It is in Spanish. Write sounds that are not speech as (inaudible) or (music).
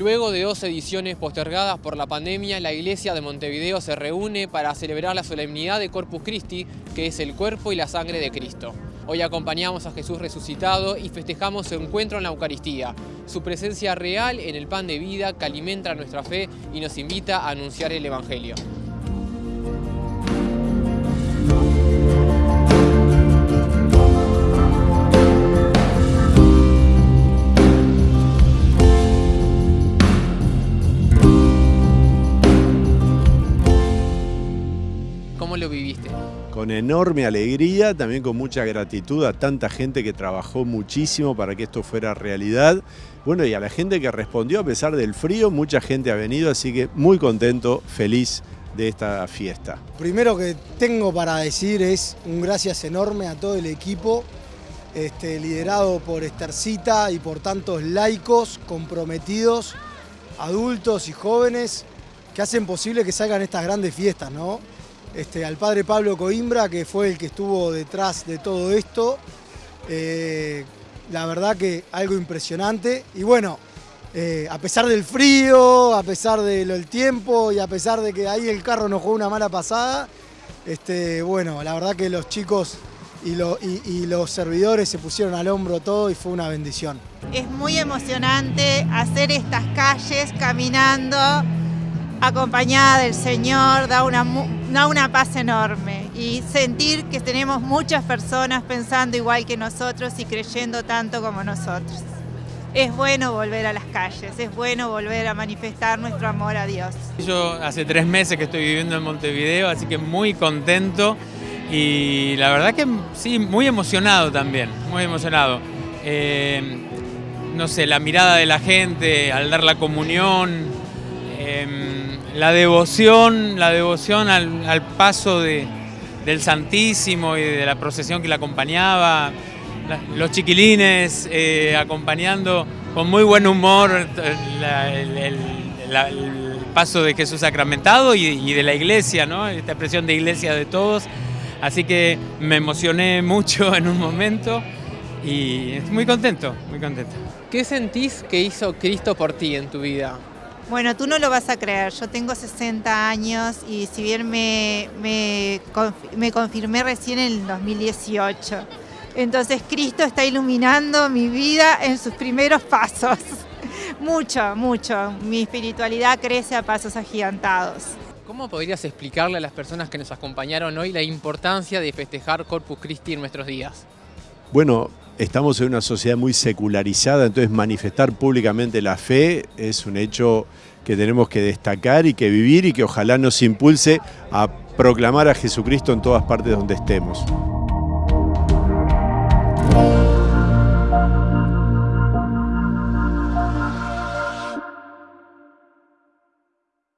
dos ediciones postergadas por la pandemia, la iglesia de Montevideo se reúne para celebrar la solemnidad de Corpus Christi, que es el cuerpo y la sangre de Cristo. Hoy acompañamos a Jesús resucitado y festejamos su encuentro en la Eucaristía, su presencia real en el pan de vida que alimenta nuestra fe y nos invita a anunciar el Evangelio. ¿Cómo lo viviste? Con enorme alegría, también con mucha gratitud a tanta gente que trabajó muchísimo para que esto fuera realidad. Bueno, y a la gente que respondió a pesar del frío, mucha gente ha venido, así que muy contento, feliz de esta fiesta. Primero que tengo para decir es un gracias enorme a todo el equipo, este, liderado por Estercita y por tantos laicos comprometidos, adultos y jóvenes, que hacen posible que salgan estas grandes fiestas, ¿no? Este, al padre Pablo Coimbra, que fue el que estuvo detrás de todo esto. Eh, la verdad que algo impresionante. Y bueno, eh, a pesar del frío, a pesar del tiempo y a pesar de que ahí el carro nos jugó una mala pasada, este, bueno, la verdad que los chicos y, y los servidores se pusieron al hombro todo y fue una bendición. Es muy emocionante hacer estas calles caminando acompañada del Señor, da una, da una paz enorme y sentir que tenemos muchas personas pensando igual que nosotros y creyendo tanto como nosotros. Es bueno volver a las calles, es bueno volver a manifestar nuestro amor a Dios. Yo hace tres meses que estoy viviendo en Montevideo, así que muy contento y la verdad que sí, muy emocionado también, muy emocionado. Eh, no sé, la mirada de la gente al dar la comunión, eh, la devoción, la devoción al, paso de, del Santísimo y de la procesión que la acompañaba, los chiquilines eh, acompañando con muy buen humor el, paso de Jesús sacramentado y, de la iglesia, esta expresión de iglesia de todos. Así que me emocioné mucho (laughs) en un momento y estoy muy contento, muy contento. ¿Qué sentís que hizo Cristo por ti en tu vida? Bueno, tú no lo vas a creer, yo tengo 60 años y si bien me, me, confirmé recién en el 2018. Entonces Cristo está iluminando mi vida en sus primeros pasos. (laughs) mucho, mucho. Mi espiritualidad crece a pasos agigantados. ¿Cómo podrías explicarle a las personas que nos acompañaron hoy la importancia de festejar Corpus Christi en nuestros días? Bueno, estamos en una sociedad muy secularizada, entonces manifestar públicamente la fe es un hecho que tenemos que destacar y que vivir y que ojalá nos impulse a proclamar a Jesucristo en todas partes donde estemos.